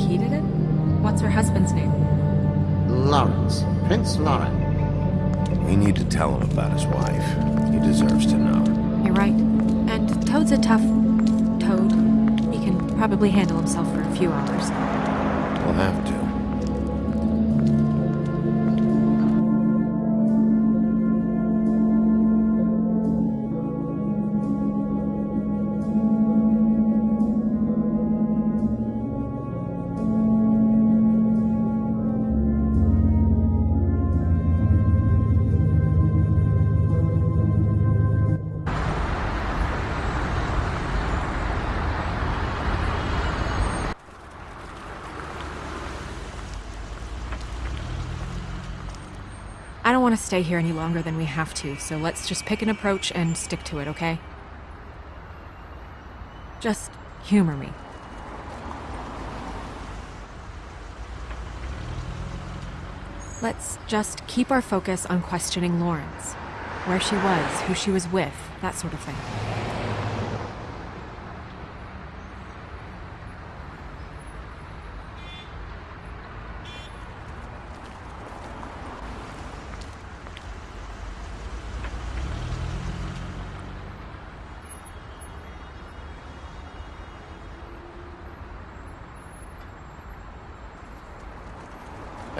he did it? What's her husband's name? Lawrence. Prince Lawrence. We need to tell him about his wife. He deserves to know. You're right. And Toad's a tough... Toad. He can probably handle himself for a few hours. We'll have to. Stay here any longer than we have to, so let's just pick an approach and stick to it, okay? Just humor me. Let's just keep our focus on questioning Lawrence. Where she was, who she was with, that sort of thing.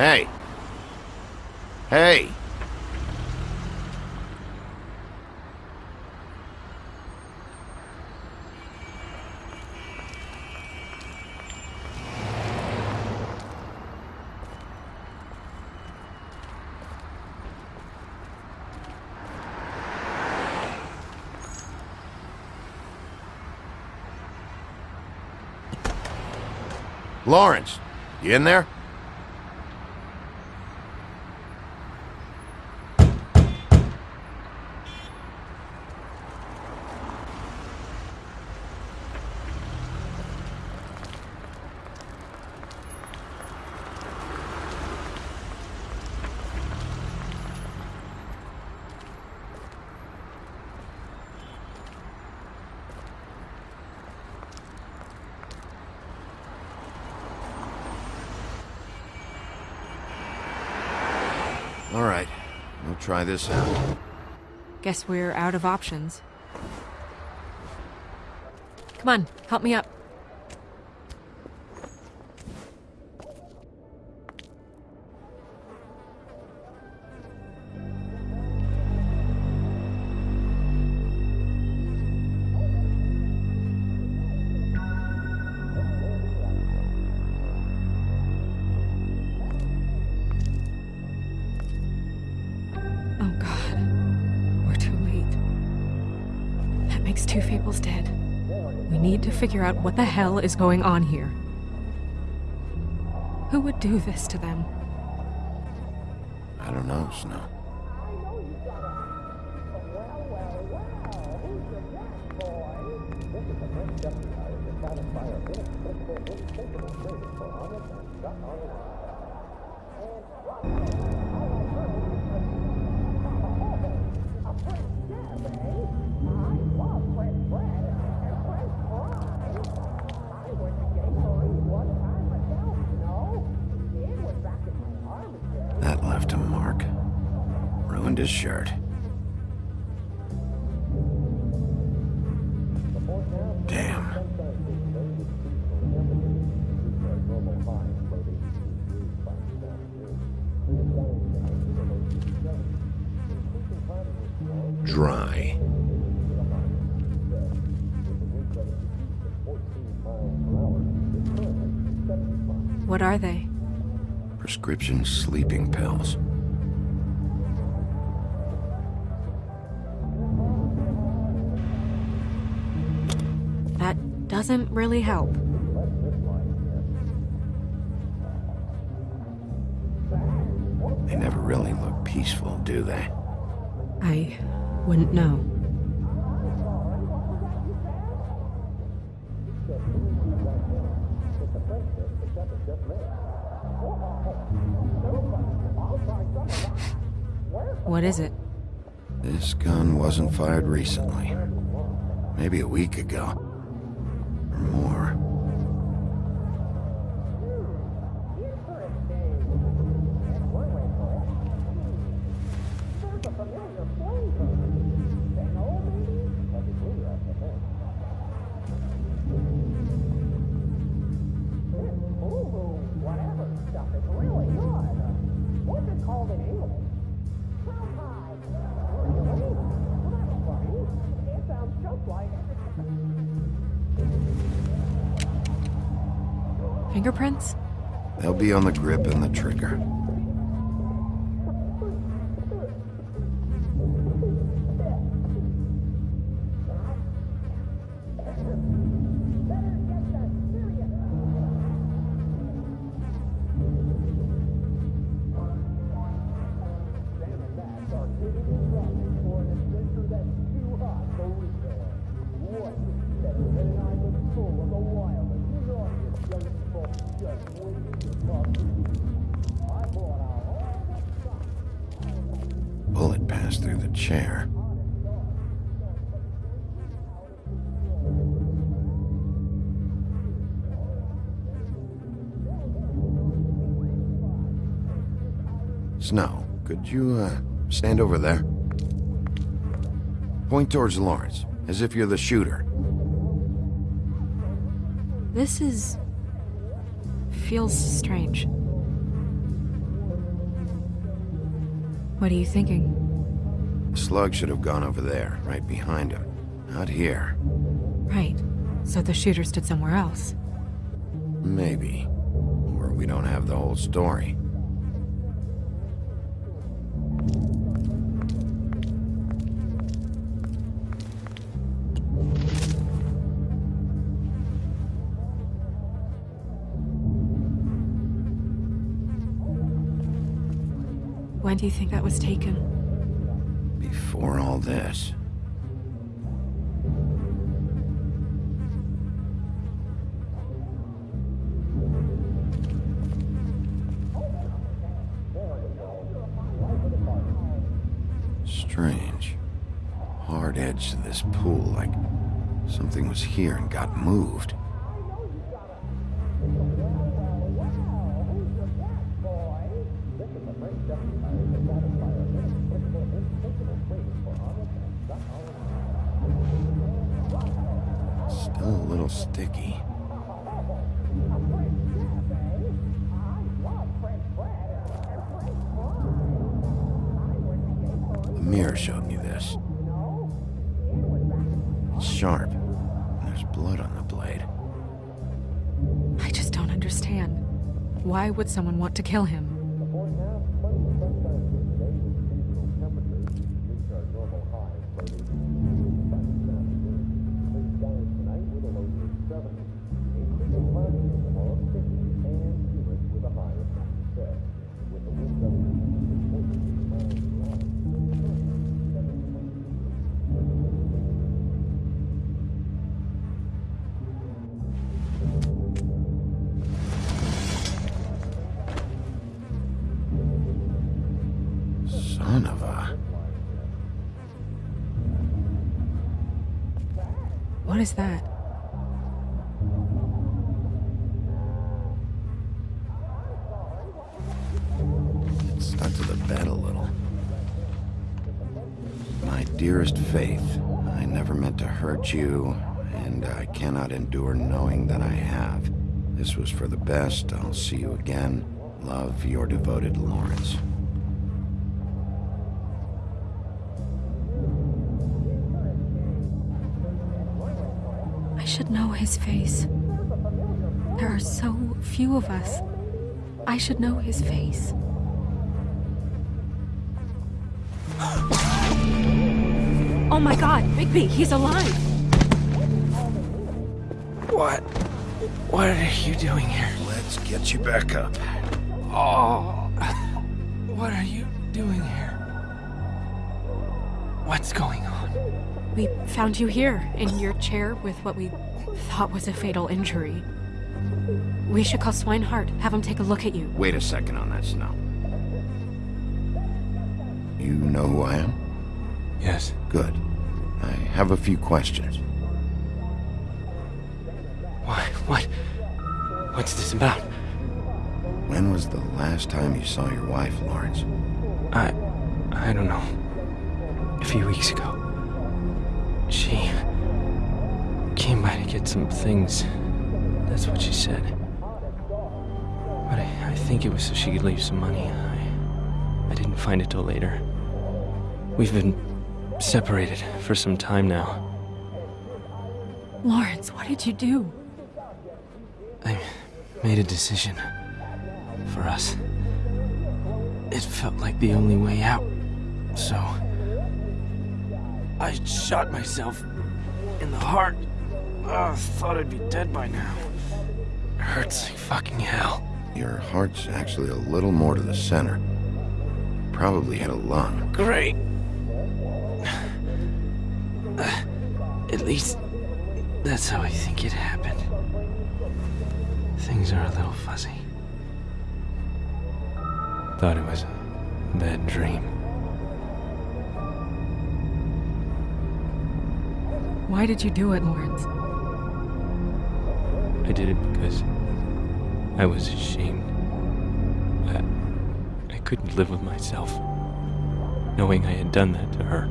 Hey! Hey! Lawrence, you in there? All right, we'll try this out. Guess we're out of options. Come on, help me up. Out what the hell is going on here. Who would do this to them? I don't know, Snow. His shirt. Damn. Dry. What are they? Prescription sleeping pills. Doesn't really help. They never really look peaceful, do they? I wouldn't know. What is it? This gun wasn't fired recently. Maybe a week ago. Or more. On the grip and the trigger. Bullet passed through the chair. Snow, could you, uh, stand over there? Point towards Lawrence, as if you're the shooter. This is. feels strange. What are you thinking? Slug should have gone over there, right behind him. Not here. Right. So the shooter stood somewhere else. Maybe. Or we don't have the whole story. Do you think that was taken? Before all this. Strange. Hard edge to this pool, like something was here and got moved. Someone want to kill him? Son of a... What is that? It stuck to the bed a little. My dearest Faith, I never meant to hurt you, and I cannot endure knowing that I have. This was for the best. I'll see you again. Love, your devoted Lawrence. Should know his face. There are so few of us. I should know his face. oh my god, Bigby, he's alive! What? What are you doing here? Let's get you back up. Oh. What are you doing here? What's going on? We found you here, in your chair with what we thought was a fatal injury. We should call Swineheart, have him take a look at you. Wait a second on that, Snow. You know who I am? Yes. Good. I have a few questions. Why? What? What's this about? When was the last time you saw your wife, Lawrence? I. I don't know. A few weeks ago. She. Came by to get some things. That's what she said. But I, I think it was so she could leave some money. I. I didn't find it till later. We've been separated for some time now. Lawrence, what did you do? I. made a decision for us. It felt like the only way out, so I shot myself in the heart. Oh, thought I'd be dead by now. Hurts like fucking hell. Your heart's actually a little more to the center. Probably hit a lung. Great. At least that's how I think it happened. Things are a little fuzzy. Thought it was a bad dream. Why did you do it, Lawrence? I did it because I was ashamed. I, I couldn't live with myself, knowing I had done that to her.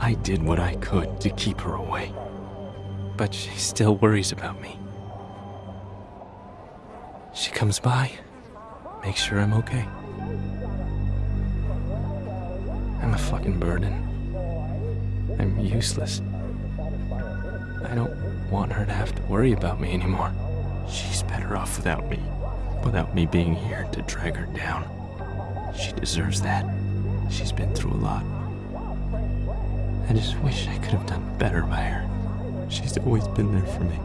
I did what I could to keep her away, but she still worries about me. She comes by, makes sure I'm okay. I'm a fucking burden. I'm useless. I don't want her to have to worry about me anymore. She's better off without me. Without me being here to drag her down. She deserves that. She's been through a lot. I just wish I could have done better by her. She's always been there for me.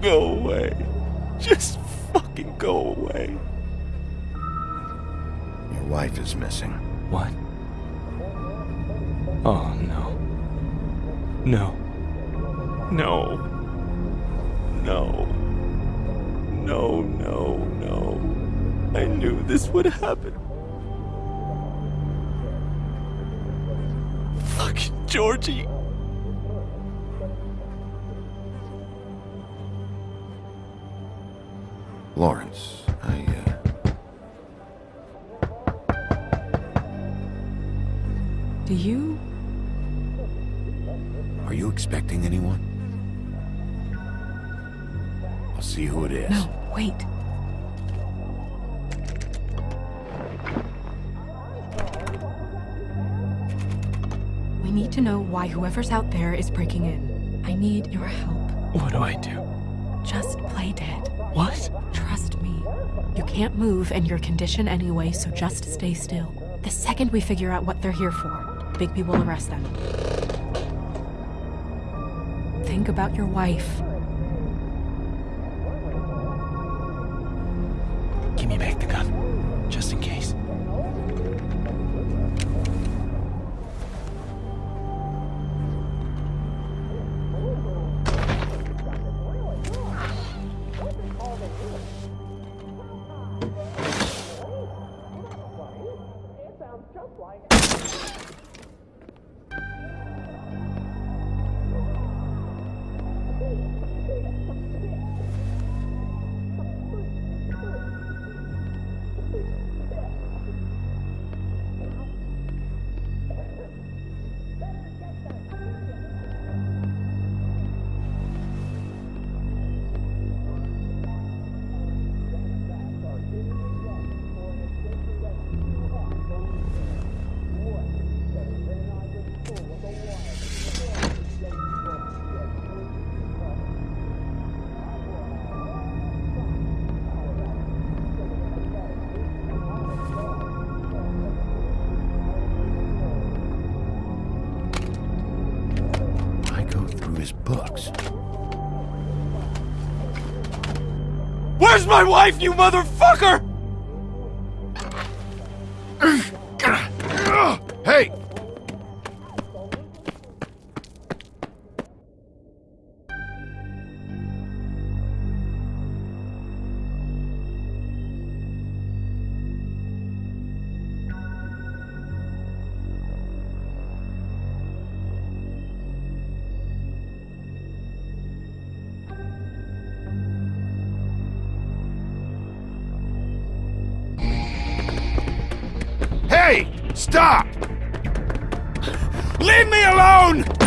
Go away. Just fucking go away. Your wife is missing. What? Oh, no. No. No. No. No, no, no. I knew this would happen. Fucking Georgie. Lawrence, I, uh... Do you? Expecting anyone? I'll see who it is. No, wait. We need to know why whoever's out there is breaking in. I need your help. What do I do? Just play dead. What? Trust me. You can't move in your condition anyway, so just stay still. The second we figure out what they're here for, Bigby will arrest them. Think about your wife. Give me back the gun. Just in case. I my wife, you motherfucker? Stop! Leave me alone!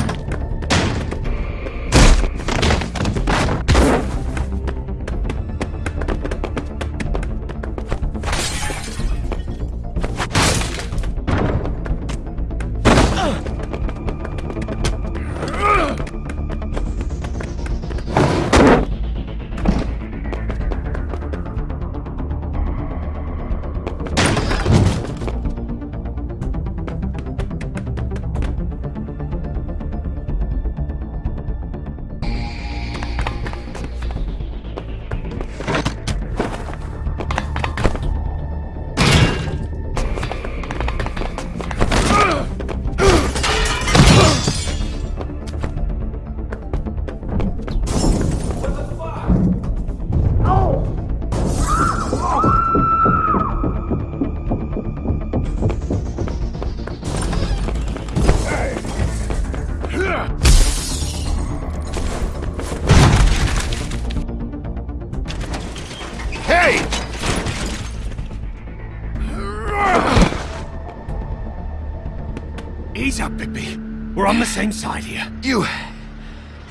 On the same side here. You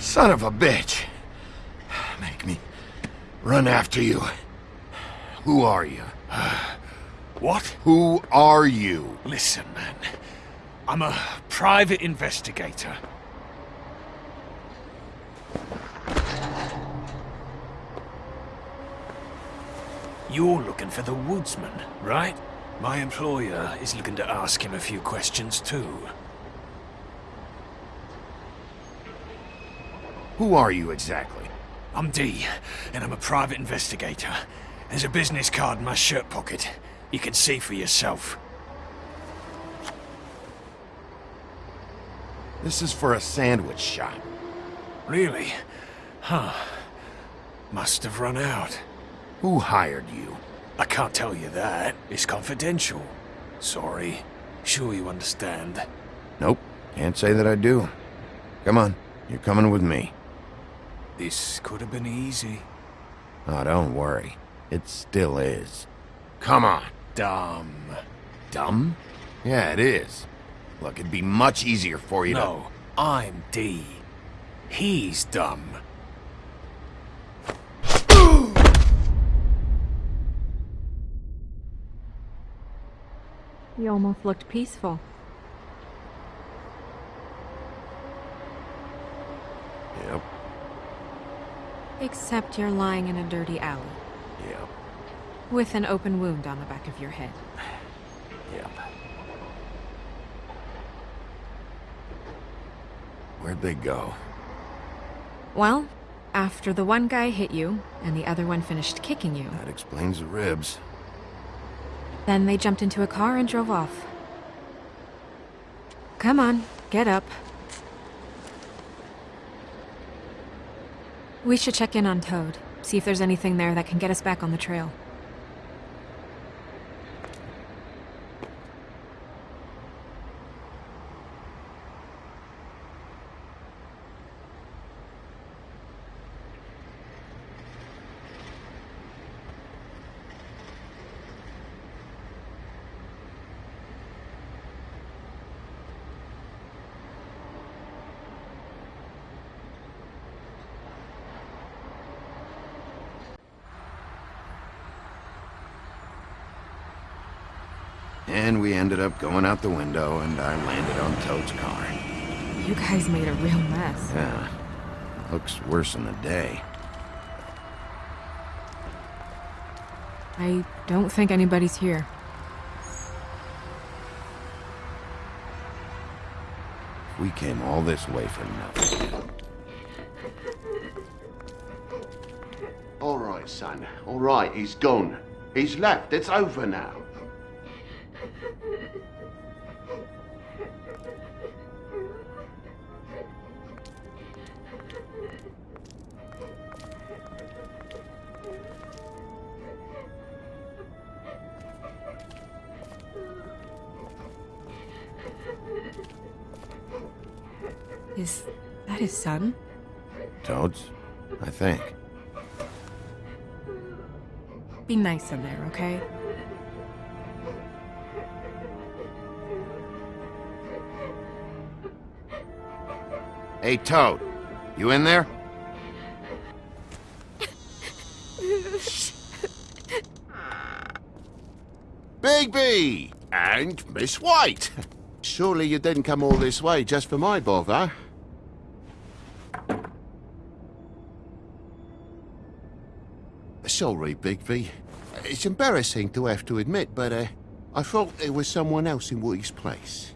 son of a bitch. Make me run after you. Who are you? What? Who are you? Listen, man. I'm a private investigator. You're looking for the woodsman, right? My employer is looking to ask him a few questions too. Who are you exactly? I'm Dee, and I'm a private investigator. There's a business card in my shirt pocket. You can see for yourself. This is for a sandwich shop. Really? Huh. Must have run out. Who hired you? I can't tell you that. It's confidential. Sorry. Sure you understand. Nope. Can't say that I do. Come on. You're coming with me. This could have been easy. Oh, don't worry. It still is. Come on. Dumb. Dumb? Yeah, it is. Look, it'd be much easier for you No, I'm Dee. He's dumb. You almost looked peaceful. Yep, Except you're lying in a dirty alley. yep, With an open wound on the back of your head. yep. Where'd they go? Well, after the one guy hit you, and the other one finished kicking you, That explains the ribs. then they jumped into a car and drove off. Come on, get up. We should check in on Toad, see if there's anything there that can get us back on the trail. And we ended up going out the window, and I landed on Toad's car. You guys made a real mess. Yeah, looks worse in the day. I don't think anybody's here. We came all this way for nothing. All right, son. All right, he's gone. He's left. It's over now. Is that his son? Toads? I think. Be nice in there, okay? Hey, Toad. You in there? Bigby! And Miss White! Surely you didn't come all this way just for my bother? Sorry, Bigby. It's embarrassing to have to admit, but uh, I thought there was someone else in Woody's place.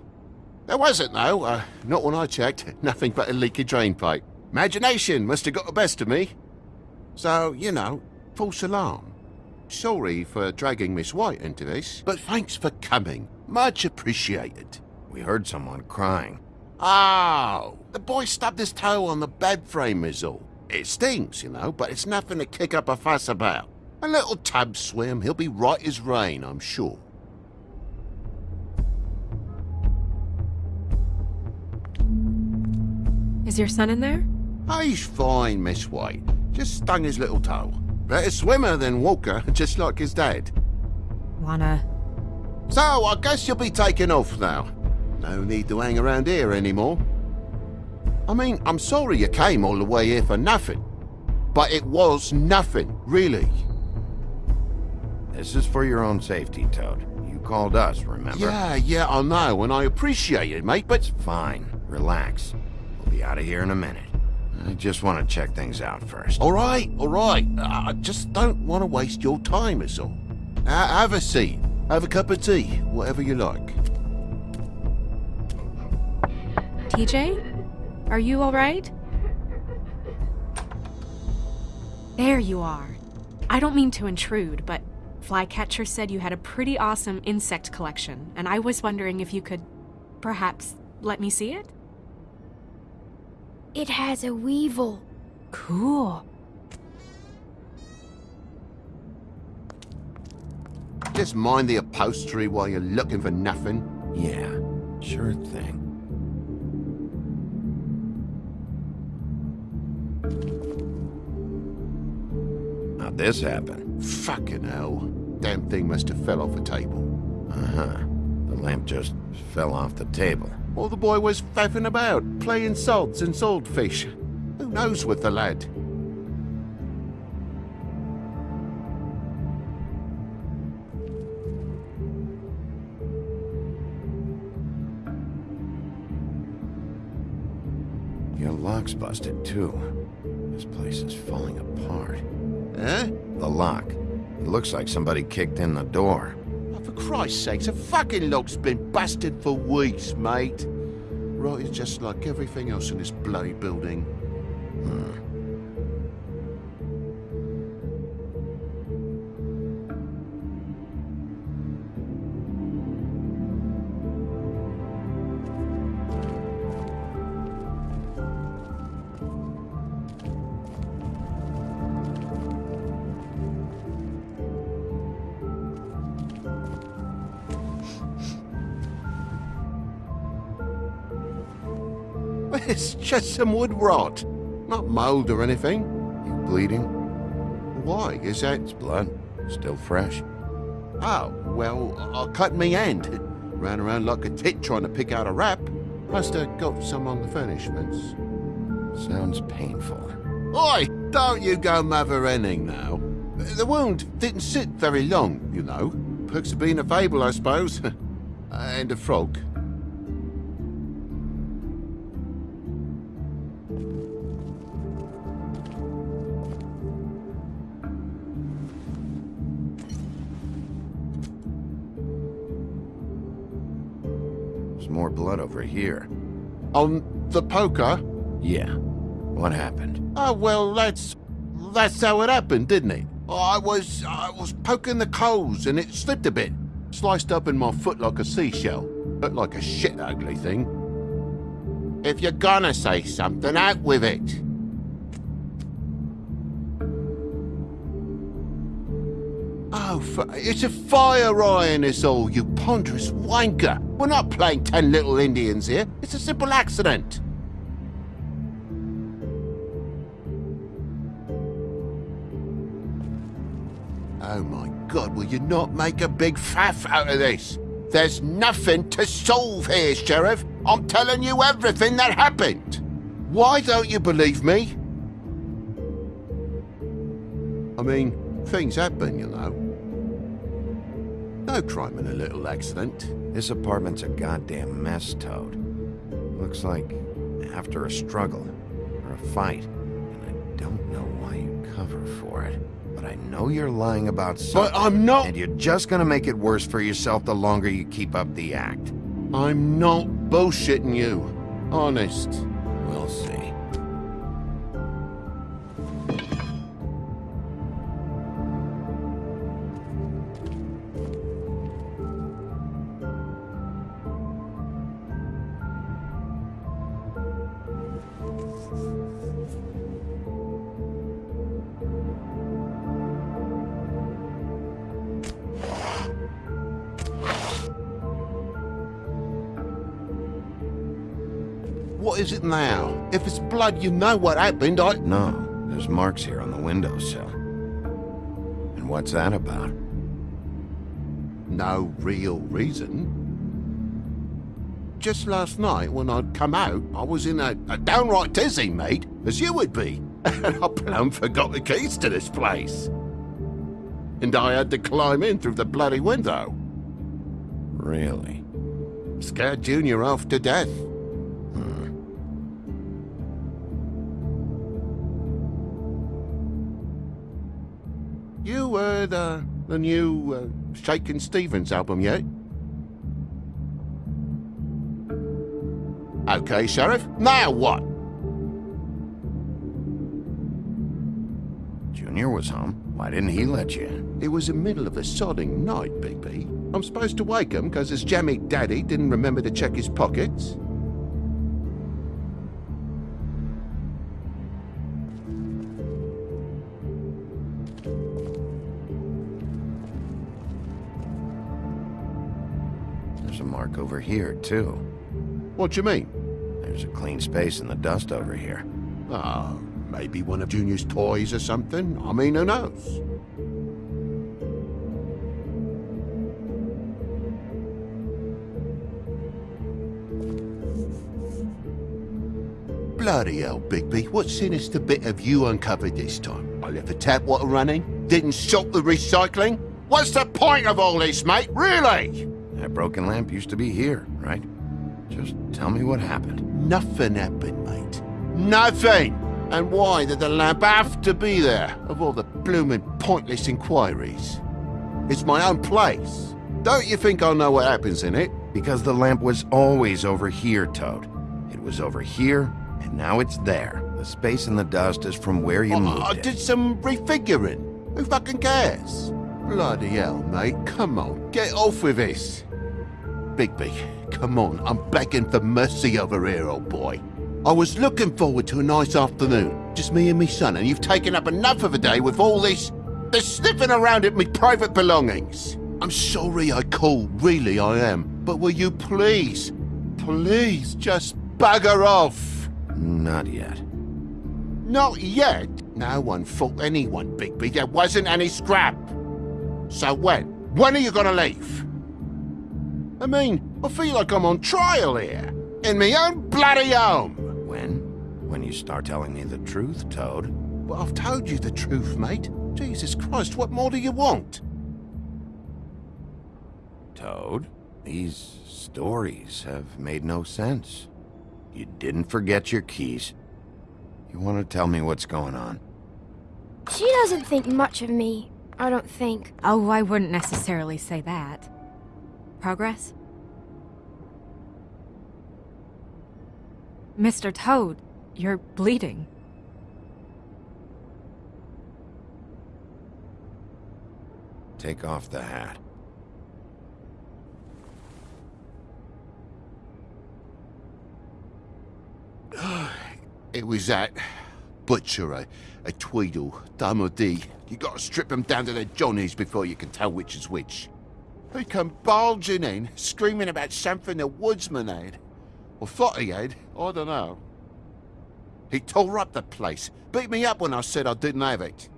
There wasn't, though. Uh, not when I checked. Nothing but a leaky drain pipe. Imagination must have got the best of me. So, you know, false alarm. Sorry for dragging Miss White into this, but thanks for coming. Much appreciated. We heard someone crying. Oh, the boy stubbed his toe on the bed frame is all. It stings, you know, but it's nothing to kick up a fuss about. A little tub swim, he'll be right as rain, I'm sure. Is your son in there? Oh, he's fine, Miss White. Just stung his little toe. Better swimmer than Walker, just like his dad. Wanna. So, I guess you'll be taking off now. No need to hang around here anymore. I mean, I'm sorry you came all the way here for nothing. But it was nothing, really. This is for your own safety, Toad. You called us, remember? Yeah, yeah, I know, and I appreciate it, mate, but... Fine. Relax. We'll be out of here in a minute. I just want to check things out first. All right, all right. I just don't want to waste your time, is all. Uh, have a seat. Have a cup of tea, whatever you like. TJ? Are you alright? There you are. I don't mean to intrude, but Flycatcher said you had a pretty awesome insect collection, and I was wondering if you could perhaps let me see it? It has a weevil. Cool. Just mind the upholstery while you're looking for nothing. Yeah, sure thing. How'd this happen? Fucking hell. Damn thing must have fell off a table. Uh-huh. The lamp just fell off the table. Or the boy was faffing about, playing salts and saltfish. Who knows with the lad? Your lock's busted, too. This place is falling apart. Eh? The lock. It looks like somebody kicked in the door. Oh, for Christ's sake, the fucking lock's been busted for weeks, mate. Right, it's just like everything else in this bloody building. It's just some wood rot. Not mold or anything. You bleeding? Why? Is that... It's blood. Still fresh. Oh, well, I cut me hand. Ran around like a tit trying to pick out a wrap. Must have got some on the furnishments. Sounds painful. Oi! Don't you go mother-henning now. The wound didn't sit very long, you know. Perks of being a fable, I suppose. and a frog. Blood over here. On the poker? Yeah. What happened? Oh, well, that's... That's how it happened, didn't it? I was... I was poking the coals and it slipped a bit. Sliced up in my foot like a seashell. Looked like a shit ugly thing. If you're gonna say something, out with it. Oh, it's a fire eye in this all, you ponderous wanker. We're not playing ten little Indians here. It's a simple accident. Oh my god, will you not make a big faff out of this? There's nothing to solve here, Sheriff. I'm telling you everything that happened. Why don't you believe me? I mean, things happen, you know. No crime in a little accident. This apartment's a goddamn mess, Toad. Looks like after a struggle or a fight. And I don't know why you cover for it. But I know you're lying about something. But I'm not... And you're just gonna make it worse for yourself the longer you keep up the act. I'm not bullshitting you. Honest. We'll see. Is it now? If it's blood, you know what happened. I... No, there's marks here on the windowsill. And what's that about? No real reason. just last night when I'd come out, I was in a, a downright dizzy, mate, as you would be. And I plumb forgot the keys to this place. And I had to climb in through the bloody window. Really? Scared Junior off to death. Heard uh, the new uh, Shakin' Stevens album yet? Okay, Sheriff. Now what? Junior was home. Why didn't he let you? It was the middle of a sodding night, Bigby. I'm supposed to wake him because his jammy daddy didn't remember to check his pockets. Over here, too. What do you mean? There's a clean space in the dust over here. Ah, maybe one of Junior's toys or something. I mean, who knows? Bloody hell, Bigby. What sinister bit have you uncovered this time? I left the tap water running? Didn't stop the recycling? What's the point of all this, mate? Really? Broken lamp used to be here, right? Just tell me what happened. Nothing happened, mate. Nothing! And why did the lamp have to be there, of all the bloomin' pointless inquiries? It's my own place. Don't you think I know what happens in it? Because the lamp was always over here, Toad. It was over here, and now it's there. The space in the dust is from where you I, moved I it. did some refiguring. Who fucking cares? Bloody hell, mate. Come on, get off with this. Bigby, come on. I'm begging for mercy over here, old boy. I was looking forward to a nice afternoon. Just me and me son, and you've taken up enough of a day with all this... this sniffing around at me private belongings. I'm sorry I called, really I am. But will you please, please just bugger off? Not yet. Not yet. No one fought anyone, Bigby. There wasn't any scrap. So when? When are you gonna leave? I mean, I feel like I'm on trial here. In my own bloody home. When? When you start telling me the truth, Toad. But I've told you the truth, mate. Jesus Christ, what more do you want? Toad, these stories have made no sense. You didn't forget your keys. You want to tell me what's going on? She doesn't think much of me, I don't think. Oh, I wouldn't necessarily say that. Progress? Mr. Toad, you're bleeding. Take off the hat. It was that butcher, a, a Tweedle, Dumody. You gotta strip them down to their johnnies before you can tell which is which. He come bulging in, screaming about something the woodsman had. Or thought he had, I don't know. He tore up the place, beat me up when I said I didn't have it.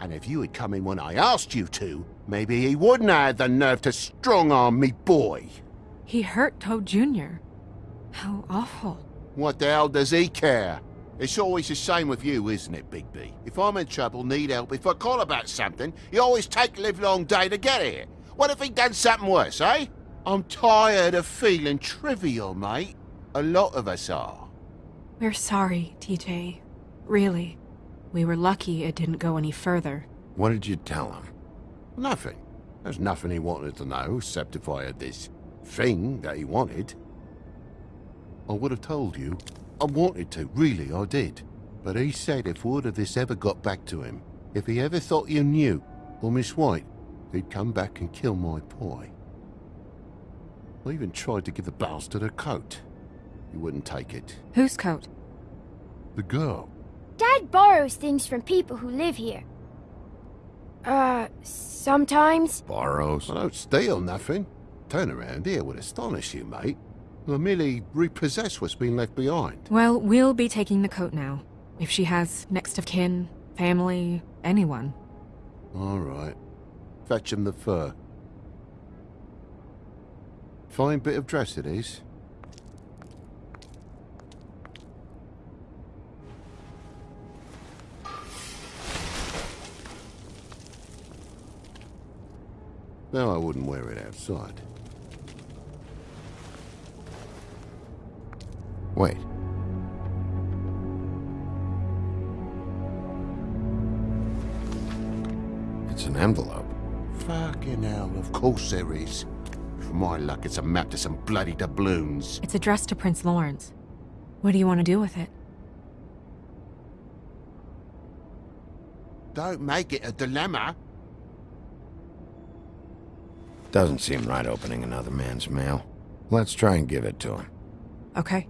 And if you had come in when I asked you to, maybe he wouldn't have had the nerve to strong-arm me boy. He hurt Toad Jr. How awful. What the hell does he care? It's always the same with you, isn't it, Bigby? If I'm in trouble, need help, if I call about something, you always take a livelong day to get here. What if he done something worse, eh? I'm tired of feeling trivial, mate. A lot of us are. We're sorry, TJ. Really. We were lucky it didn't go any further. What did you tell him? Nothing. There's nothing he wanted to know, except if I had this thing that he wanted. I would have told you. I wanted to, really, I did. But he said if word of this ever got back to him, if he ever thought you knew, or Miss White, he'd come back and kill my boy. I even tried to give the bastard a coat. He wouldn't take it. Whose coat? The girl. Dad borrows things from people who live here. Uh, sometimes. Borrows? I don't steal nothing. Turn around here would astonish you, mate. I merely repossess what's been left behind. Well, we'll be taking the coat now. If she has next of kin, family, anyone. All right. Fetch him the fur. Fine bit of dress it is. Now I wouldn't wear it outside. Wait. It's an envelope. Fucking hell, of course there is. For my luck, it's a map to some bloody doubloons. It's addressed to Prince Lawrence. What do you want to do with it? Don't make it a dilemma. Doesn't seem right opening another man's mail. Let's try and give it to him. Okay.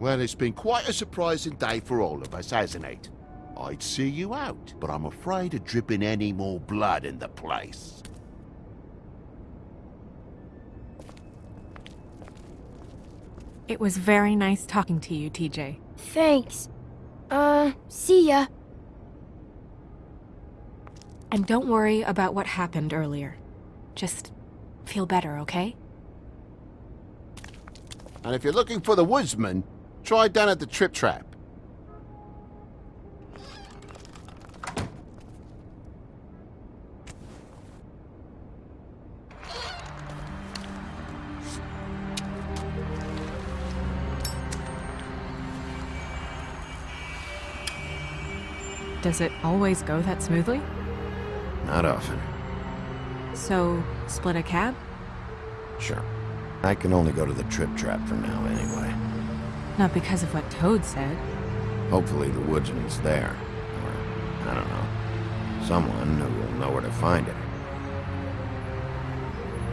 Well, it's been quite a surprising day for all of us, hasn't it? I'd see you out, but I'm afraid of dripping any more blood in the place. It was very nice talking to you, TJ. Thanks. Uh, see ya. And don't worry about what happened earlier. Just feel better, okay? And if you're looking for the woodsman, try down at the Trip Trap. Does it always go that smoothly? Not often. So, split a cab? Sure. I can only go to the Trip Trap for now, anyway. Not because of what Toad said. Hopefully the woodsman's there. Or, I don't know. Someone who will know where to find it.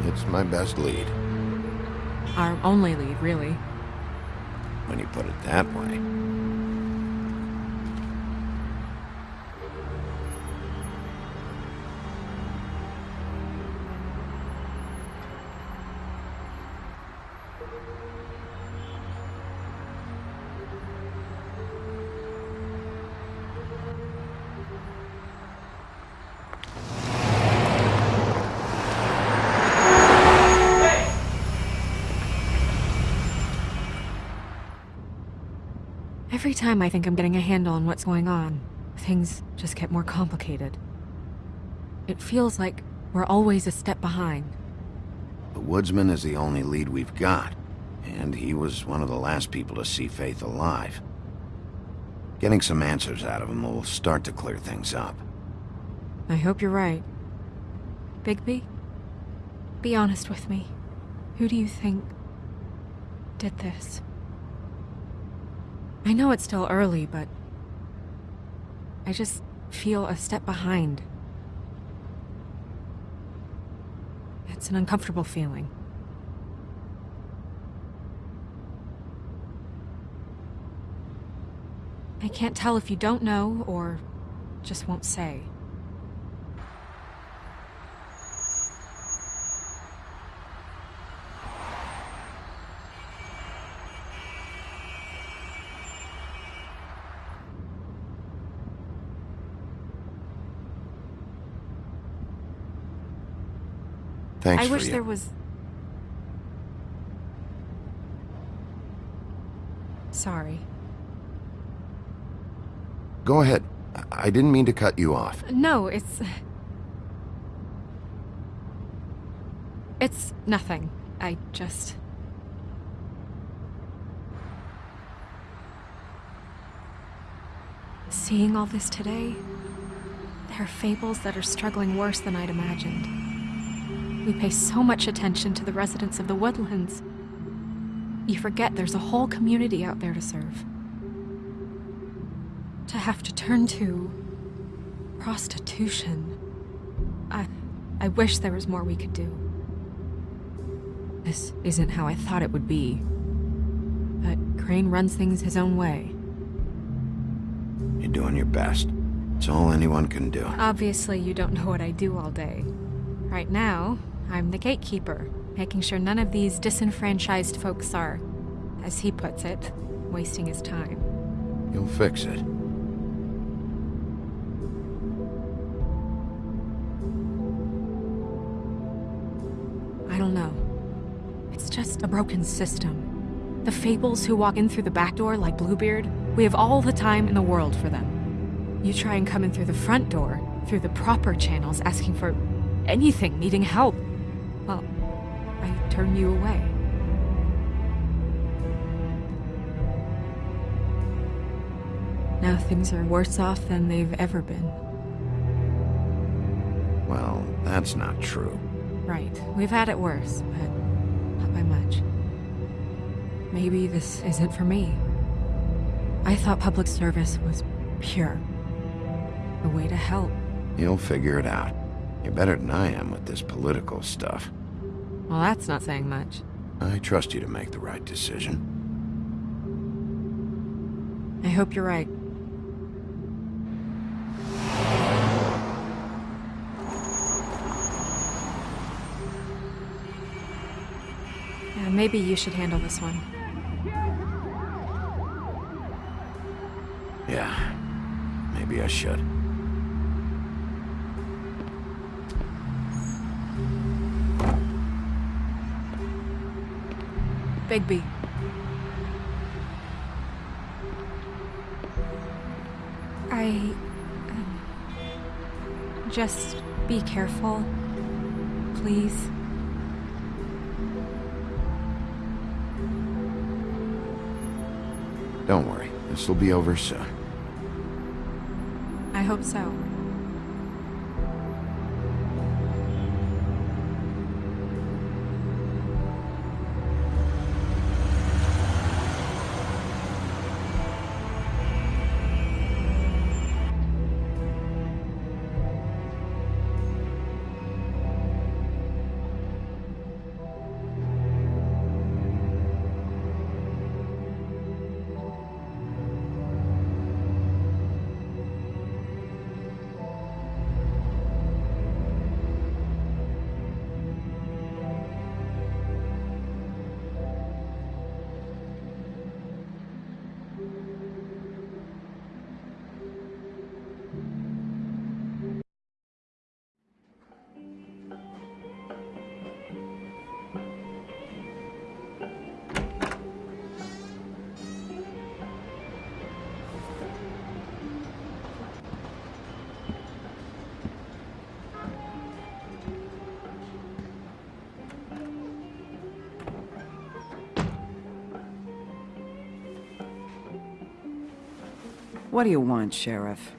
It's my best lead, Our only lead, really. when you put it that way. Time I think I'm getting a handle on what's going on, things just get more complicated. It feels like we're always a step behind. The woodsman is the only lead we've got, and he was one of the last people to see Faith alive. Getting some answers out of him will start to clear things up. I hope you're right. Bigby? Be honest with me. Who do you think did this? I know it's still early, but I just feel a step behind. It's an uncomfortable feeling. I can't tell if you don't know or just won't say. Thanks I wish you. there was. Sorry. Go ahead. I- I didn't mean to cut you off. No, it's. It's nothing. I just. Seeing all this today, there are fables that are struggling worse than I'd imagined. We pay so much attention to the residents of the woodlands. You forget there's a whole community out there to serve. To have to turn to prostitution. I I wish there was more we could do. This isn't how I thought it would be. But Crane runs things his own way. You're doing your best. It's all anyone can do. Obviously, you don't know what I do all day. Right now, I'm the gatekeeper, making sure none of these disenfranchised folks are, as he puts it, wasting his time. You'll fix it. I don't know. It's just a broken system. The fables who walk in through the back door like Bluebeard, we have all the time in the world for them. You try and come in through the front door, through the proper channels, asking for anything needing help, turn you away. Now things are worse off than they've ever been. Well, that's not true. Right. We've had it worse, but not by much. Maybe this isn't for me. I thought public service was pure. A way to help. You'll figure it out. You're better than I am with this political stuff. Well, that's not saying much. I trust you to make the right decision. I hope you're right. Yeah, maybe you should handle this one. Yeah, maybe I should. Bigby. I... um, just be careful. Please. Don't worry, this will be over soon. I hope so. What do you want, Sheriff?